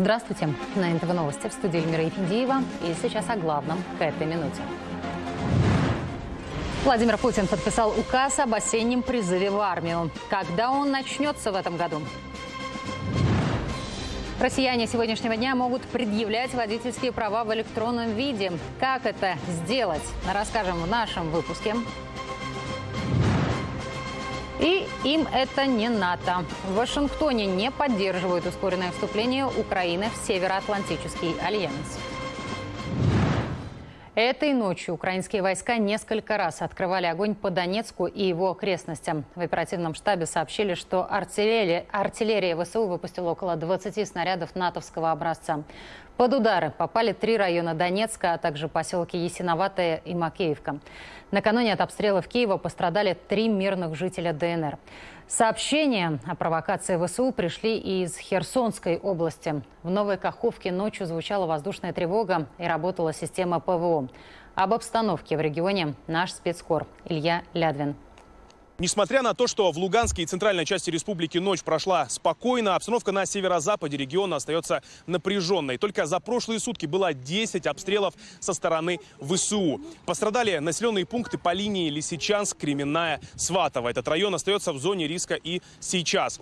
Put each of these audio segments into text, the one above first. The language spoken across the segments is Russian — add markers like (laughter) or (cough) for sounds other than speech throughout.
Здравствуйте. На НТВ Новости в студии Эльмира Ефиндиева. И сейчас о главном к этой минуте. Владимир Путин подписал указ об осеннем призыве в армию. Когда он начнется в этом году? Россияне сегодняшнего дня могут предъявлять водительские права в электронном виде. Как это сделать, расскажем в нашем выпуске. И им это не НАТО. В Вашингтоне не поддерживают ускоренное вступление Украины в Североатлантический альянс. Этой ночью украинские войска несколько раз открывали огонь по Донецку и его окрестностям. В оперативном штабе сообщили, что артиллерия, артиллерия ВСУ выпустила около 20 снарядов натовского образца. Под удары попали три района Донецка, а также поселки Ясиноватая и Макеевка. Накануне от обстрелов Киева пострадали три мирных жителя ДНР. Сообщения о провокации ВСУ пришли из Херсонской области. В Новой Каховке ночью звучала воздушная тревога и работала система ПВО. Об обстановке в регионе наш спецкор Илья Лядвин. Несмотря на то, что в Луганской и центральной части республики ночь прошла спокойно, обстановка на северо-западе региона остается напряженной. Только за прошлые сутки было 10 обстрелов со стороны ВСУ. Пострадали населенные пункты по линии Лисичанск, Кременная, Сватово. Этот район остается в зоне риска и сейчас.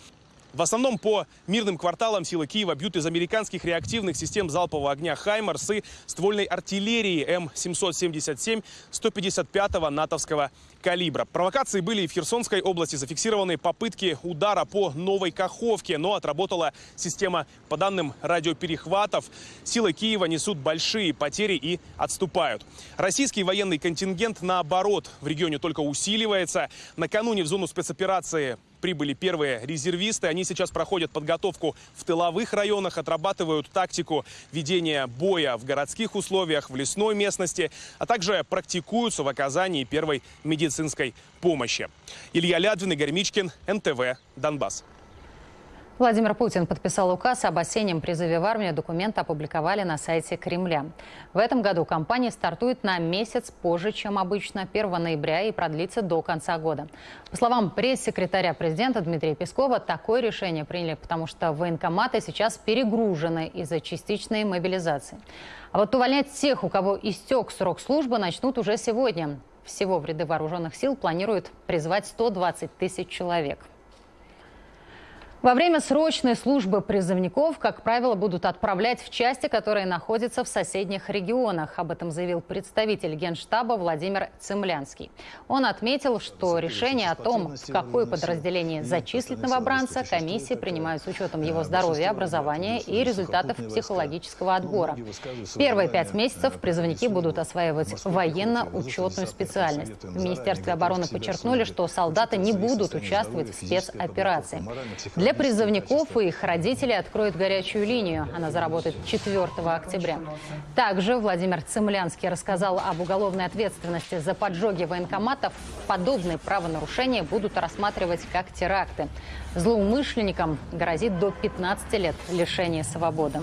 В основном по мирным кварталам силы Киева бьют из американских реактивных систем залпового огня «Хаймарс» и ствольной артиллерии М777 155-го натовского калибра. Провокации были и в Херсонской области. Зафиксированы попытки удара по Новой Каховке, но отработала система, по данным радиоперехватов, силы Киева несут большие потери и отступают. Российский военный контингент, наоборот, в регионе только усиливается. Накануне в зону спецоперации прибыли первые резервисты. Они сейчас проходят подготовку в тыловых районах, отрабатывают тактику ведения боя в городских условиях, в лесной местности, а также практикуются в оказании первой медицинской помощи. Илья Лядвин, Игорь Мичкин, НТВ, Донбасс. Владимир Путин подписал указ об осеннем призыве в армию. Документ опубликовали на сайте Кремля. В этом году кампания стартует на месяц позже, чем обычно, 1 ноября и продлится до конца года. По словам пресс-секретаря президента Дмитрия Пескова, такое решение приняли, потому что военкоматы сейчас перегружены из-за частичной мобилизации. А вот увольнять тех, у кого истек срок службы, начнут уже сегодня. Всего в ряды вооруженных сил планируют призвать 120 тысяч человек. Во время срочной службы призывников, как правило, будут отправлять в части, которые находятся в соседних регионах. Об этом заявил представитель Генштаба Владимир Цемлянский. Он отметил, что решение о том, в какое подразделение зачислить новобранца, комиссии принимают с учетом его здоровья, образования и результатов психологического отбора. Первые пять месяцев призывники будут осваивать военно-учетную специальность. В Министерстве обороны подчеркнули, что солдаты не будут участвовать в спецоперации. Для для призывников и их родителей откроют горячую линию. Она заработает 4 октября. Также Владимир Цемлянский рассказал об уголовной ответственности за поджоги военкоматов. Подобные правонарушения будут рассматривать как теракты. Злоумышленникам грозит до 15 лет лишения свободы.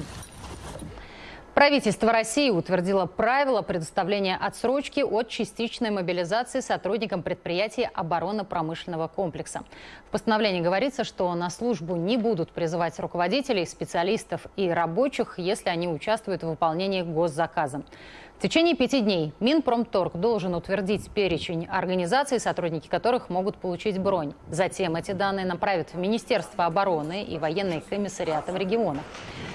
Правительство России утвердило правила предоставления отсрочки от частичной мобилизации сотрудникам предприятий оборонно-промышленного комплекса. В постановлении говорится, что на службу не будут призывать руководителей, специалистов и рабочих, если они участвуют в выполнении госзаказа. В течение пяти дней Минпромторг должен утвердить перечень организаций, сотрудники которых могут получить бронь. Затем эти данные направят в Министерство обороны и военные комиссариаты в регионах.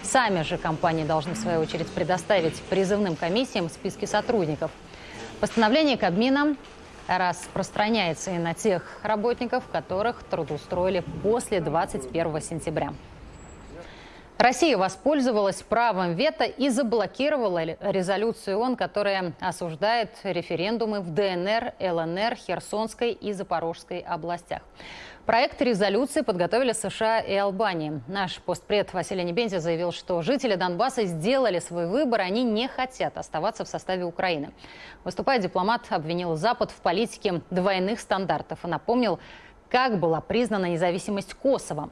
Сами же компании должны, в свою очередь, предоставить призывным комиссиям списки сотрудников. Постановление Кабмина распространяется и на тех работников, которых трудоустроили после 21 сентября. Россия воспользовалась правом вето и заблокировала резолюцию ООН, которая осуждает референдумы в ДНР, ЛНР, Херсонской и Запорожской областях. Проект резолюции подготовили США и Албания. Наш постпред Василий Небензи заявил, что жители Донбасса сделали свой выбор, они не хотят оставаться в составе Украины. Выступая, дипломат обвинил Запад в политике двойных стандартов и напомнил, как была признана независимость Косово.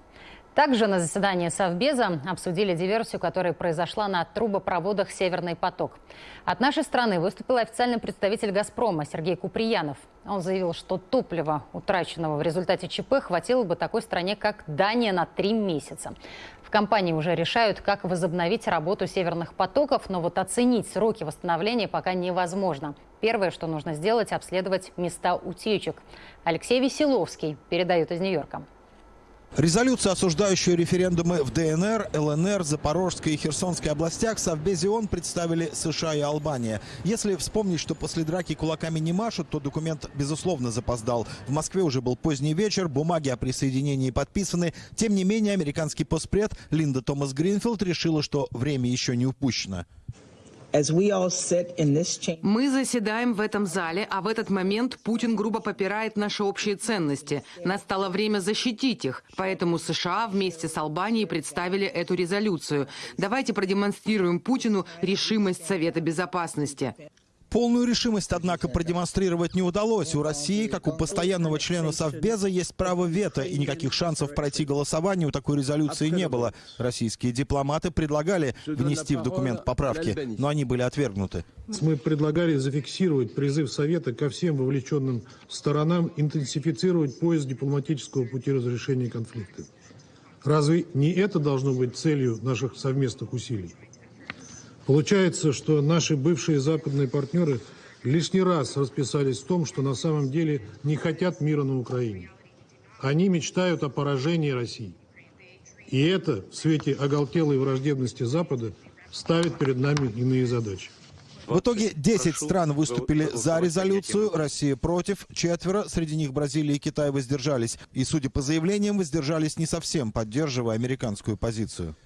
Также на заседании Совбеза обсудили диверсию, которая произошла на трубопроводах «Северный поток». От нашей страны выступил официальный представитель «Газпрома» Сергей Куприянов. Он заявил, что топлива, утраченного в результате ЧП, хватило бы такой стране, как Дания, на три месяца. В компании уже решают, как возобновить работу «Северных потоков», но вот оценить сроки восстановления пока невозможно. Первое, что нужно сделать – обследовать места утечек. Алексей Веселовский передает из Нью-Йорка. Резолюцию, осуждающую референдумы в ДНР, ЛНР, Запорожской и Херсонской областях, Совбезе ООН представили США и Албания. Если вспомнить, что после драки кулаками не машут, то документ, безусловно, запоздал. В Москве уже был поздний вечер, бумаги о присоединении подписаны. Тем не менее, американский постпред Линда Томас Гринфилд решила, что время еще не упущено. Мы заседаем в этом зале, а в этот момент Путин грубо попирает наши общие ценности. Настало время защитить их, поэтому США вместе с Албанией представили эту резолюцию. Давайте продемонстрируем Путину решимость Совета Безопасности. Полную решимость, однако, продемонстрировать не удалось. У России, как у постоянного члена Совбеза, есть право вето, и никаких шансов пройти голосование у такой резолюции не было. Российские дипломаты предлагали внести в документ поправки, но они были отвергнуты. Мы предлагали зафиксировать призыв Совета ко всем вовлеченным сторонам интенсифицировать поиск дипломатического пути разрешения конфликта. Разве не это должно быть целью наших совместных усилий? Получается, что наши бывшие западные партнеры лишний раз расписались в том, что на самом деле не хотят мира на Украине. Они мечтают о поражении России. И это в свете оголтелой враждебности Запада ставит перед нами иные задачи. В итоге 10 стран выступили за резолюцию, Россия против, четверо, среди них Бразилия и Китай воздержались. И, судя по заявлениям, воздержались не совсем, поддерживая американскую позицию.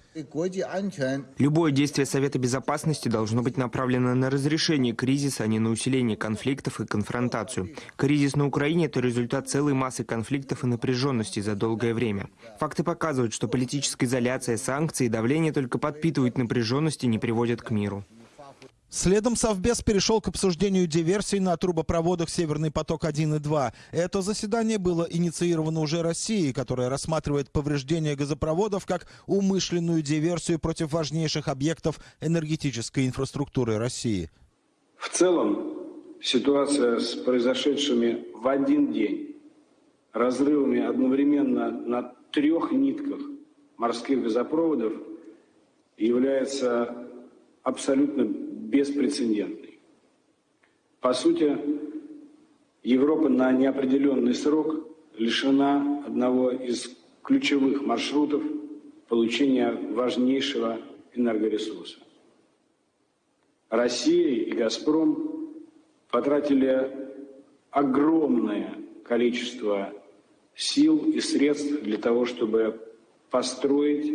Любое действие Совета Безопасности должно быть направлено на разрешение кризиса, а не на усиление конфликтов и конфронтацию. Кризис на Украине – это результат целой массы конфликтов и напряженности за долгое время. Факты показывают, что политическая изоляция, санкции и давление только подпитывают напряженность и не приводят к миру. Следом Совбез перешел к обсуждению диверсий на трубопроводах «Северный поток-1» и «2». Это заседание было инициировано уже Россией, которая рассматривает повреждение газопроводов как умышленную диверсию против важнейших объектов энергетической инфраструктуры России. В целом, ситуация с произошедшими в один день разрывами одновременно на трех нитках морских газопроводов является абсолютно беспрецедентный. По сути, Европа на неопределенный срок лишена одного из ключевых маршрутов получения важнейшего энергоресурса. Россия и «Газпром» потратили огромное количество сил и средств для того, чтобы построить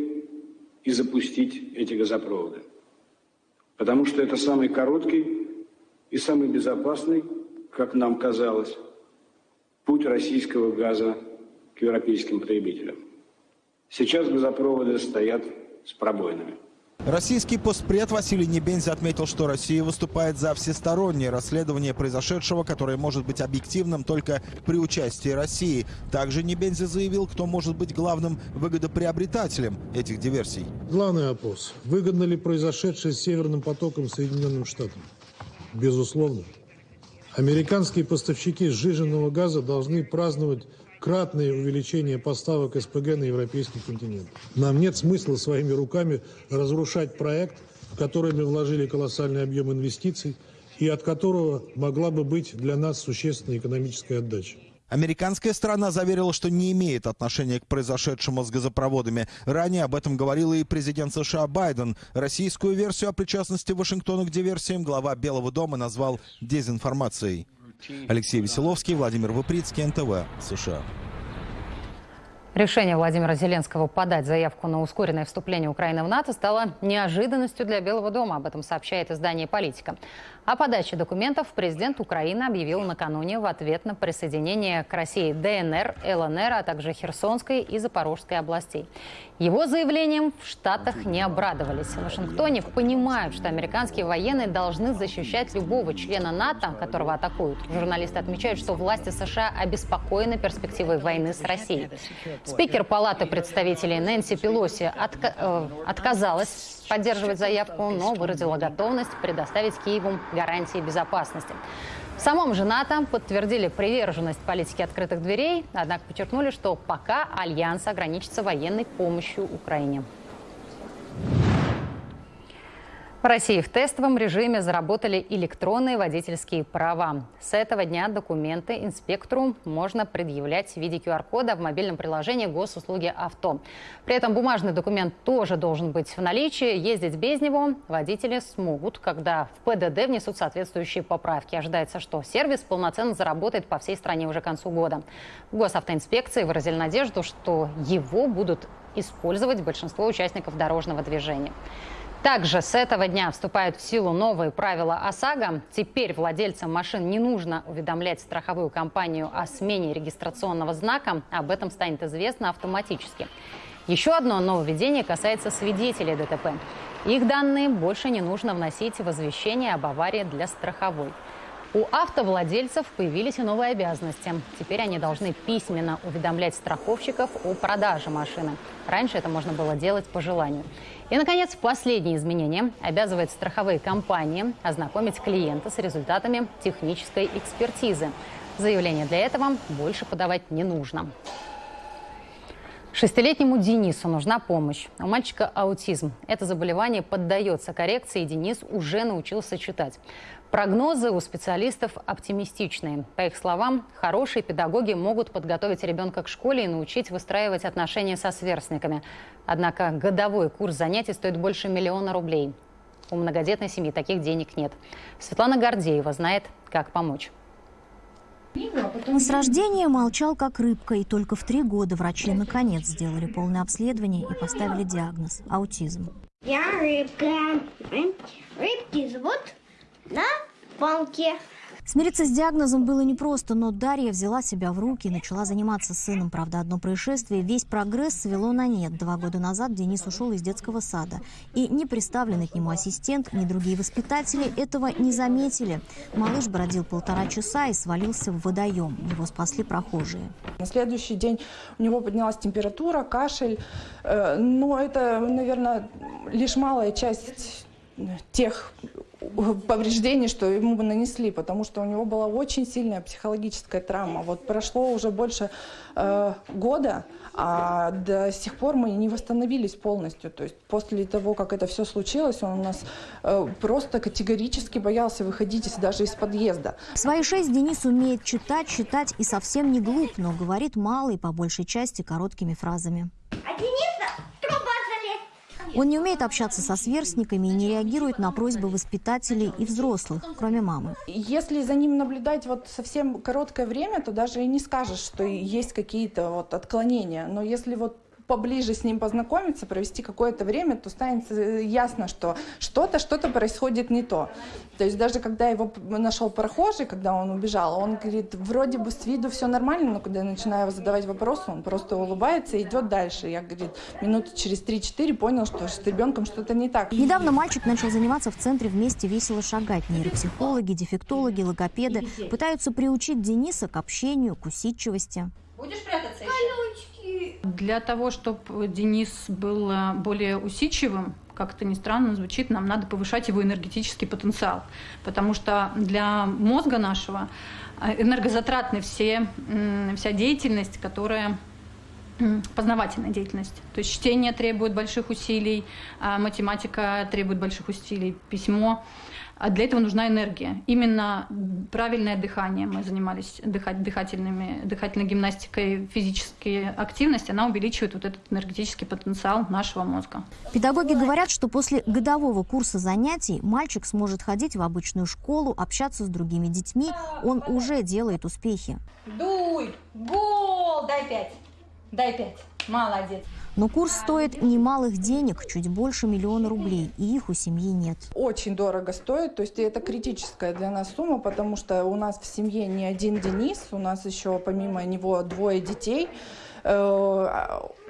и запустить эти газопроводы потому что это самый короткий и самый безопасный, как нам казалось, путь российского газа к европейским потребителям. Сейчас газопроводы стоят с пробоинами. Российский постпред Василий Небензи отметил, что Россия выступает за всестороннее расследование произошедшего, которое может быть объективным только при участии России. Также Небензи заявил, кто может быть главным выгодоприобретателем этих диверсий. Главный вопрос. Выгодно ли произошедшее с Северным потоком Соединенным Штатам? Безусловно. Американские поставщики сжиженного газа должны праздновать кратное увеличение поставок СПГ на европейский континент. Нам нет смысла своими руками разрушать проект, в который мы вложили колоссальный объем инвестиций и от которого могла бы быть для нас существенная экономическая отдача. Американская сторона заверила, что не имеет отношения к произошедшему с газопроводами. Ранее об этом говорил и президент США Байден. Российскую версию о причастности Вашингтона к диверсиям глава Белого дома назвал дезинформацией. Алексей Веселовский, Владимир Выприцкий, НТВ, США. Решение Владимира Зеленского подать заявку на ускоренное вступление Украины в НАТО стало неожиданностью для Белого дома. Об этом сообщает издание «Политика». О подаче документов президент Украины объявил накануне в ответ на присоединение к России ДНР, ЛНР, а также Херсонской и Запорожской областей. Его заявлением в Штатах не обрадовались. В Вашингтоне понимают, что американские военные должны защищать любого члена НАТО, которого атакуют. Журналисты отмечают, что власти США обеспокоены перспективой войны с Россией. Спикер Палаты представителей Нэнси Пелоси отка э, отказалась поддерживать заявку, но выразила готовность предоставить Киеву гарантии безопасности. В самом же НАТО подтвердили приверженность политике открытых дверей, однако подчеркнули, что пока Альянс ограничится военной помощью Украине. России в тестовом режиме заработали электронные водительские права. С этого дня документы инспектору можно предъявлять в виде QR-кода в мобильном приложении госуслуги «Авто». При этом бумажный документ тоже должен быть в наличии. Ездить без него водители смогут, когда в ПДД внесут соответствующие поправки. Ожидается, что сервис полноценно заработает по всей стране уже к концу года. Госавтоинспекции выразили надежду, что его будут использовать большинство участников дорожного движения. Также с этого дня вступают в силу новые правила ОСАГО. Теперь владельцам машин не нужно уведомлять страховую компанию о смене регистрационного знака. Об этом станет известно автоматически. Еще одно нововведение касается свидетелей ДТП. Их данные больше не нужно вносить в извещение об аварии для страховой. У автовладельцев появились и новые обязанности. Теперь они должны письменно уведомлять страховщиков о продаже машины. Раньше это можно было делать по желанию. И, наконец, последнее изменение обязывает страховые компании ознакомить клиента с результатами технической экспертизы. Заявление для этого больше подавать не нужно. Шестилетнему Денису нужна помощь. У мальчика аутизм. Это заболевание поддается коррекции, и Денис уже научился читать. Прогнозы у специалистов оптимистичные. По их словам, хорошие педагоги могут подготовить ребенка к школе и научить выстраивать отношения со сверстниками. Однако годовой курс занятий стоит больше миллиона рублей. У многодетной семьи таких денег нет. Светлана Гордеева знает, как помочь. С рождения молчал как рыбка, и только в три года врачи наконец сделали полное обследование и поставили диагноз – аутизм. Я рыбка. Рыбки зовут на палке. Смириться с диагнозом было непросто, но Дарья взяла себя в руки и начала заниматься сыном. Правда, одно происшествие весь прогресс свело на нет. Два года назад Денис ушел из детского сада. И ни представленный к нему ассистент, ни другие воспитатели этого не заметили. Малыш бродил полтора часа и свалился в водоем. Его спасли прохожие. На следующий день у него поднялась температура, кашель. Э, но это, наверное, лишь малая часть тех (laughs) повреждений, что ему бы нанесли, потому что у него была очень сильная психологическая травма. Вот прошло уже больше э, года, а до сих пор мы не восстановились полностью. То есть после того, как это все случилось, он у нас э, просто категорически боялся выходить даже из подъезда. В свои шесть Денис умеет читать, читать и совсем не глуп, но говорит мало и по большей части короткими фразами. А залез. Он не умеет общаться со сверстниками и не реагирует на просьбы воспитателей и взрослых, кроме мамы. Если за ним наблюдать вот совсем короткое время, то даже и не скажешь, что есть какие-то вот отклонения. Но если вот поближе с ним познакомиться, провести какое-то время, то станет э, ясно, что что-то, что-то происходит не то. То есть даже когда его нашел прохожий, когда он убежал, он говорит, вроде бы с виду все нормально, но когда я начинаю его задавать вопросы, он просто улыбается и идет дальше. Я, говорит, минуты через 3-4 понял, что с ребенком что-то не так. Недавно мальчик начал заниматься в центре «Вместе весело шагать». Нейропсихологи, дефектологи, логопеды пытаются приучить Дениса к общению, к усидчивости. Будешь прятаться еще? Для того, чтобы Денис был э, более усидчивым, как это ни странно звучит, нам надо повышать его энергетический потенциал. Потому что для мозга нашего э, энергозатратны все, вся деятельность, которая познавательная деятельность. То есть чтение требует больших усилий, а математика требует больших усилий, письмо. А для этого нужна энергия. Именно правильное дыхание. Мы занимались дыхать, дыхательными, дыхательной гимнастикой, физической активность. Она увеличивает вот этот энергетический потенциал нашего мозга. Педагоги говорят, что после годового курса занятий мальчик сможет ходить в обычную школу, общаться с другими детьми. Он уже делает успехи. Дуй! Гол! Дай пять! Дай пять. Молодец. Но курс стоит немалых денег, чуть больше миллиона рублей, и их у семьи нет. Очень дорого стоит, то есть это критическая для нас сумма, потому что у нас в семье не один Денис, у нас еще помимо него двое детей.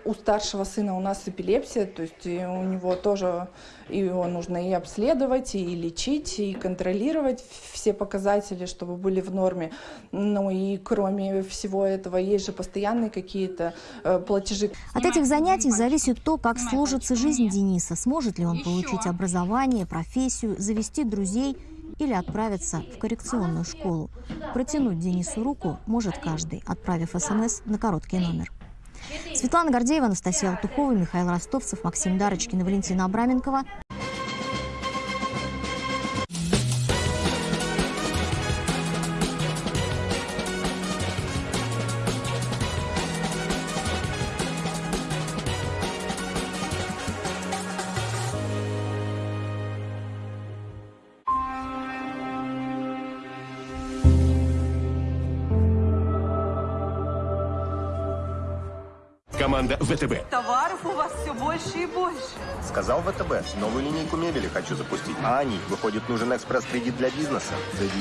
Э, У старшего сына у нас эпилепсия, то есть у него тоже его нужно и обследовать, и лечить, и контролировать все показатели, чтобы были в норме. Ну и кроме всего этого, есть же постоянные какие-то э, платежи. От этих занятий зависит то, как сложится жизнь Дениса. Сможет ли он получить образование, профессию, завести друзей или отправиться в коррекционную школу. Протянуть Денису руку может каждый, отправив смс на короткий номер. Светлана Гордеева, Анастасия Алтухова, Михаил Ростовцев, Максим Дарочкин и Валентина Абраменкова. Команда ВТБ. Товаров у вас все больше и больше. Сказал ВТБ, новую линейку мебели хочу запустить. А они, выходит, нужен экспресс-кредит для бизнеса.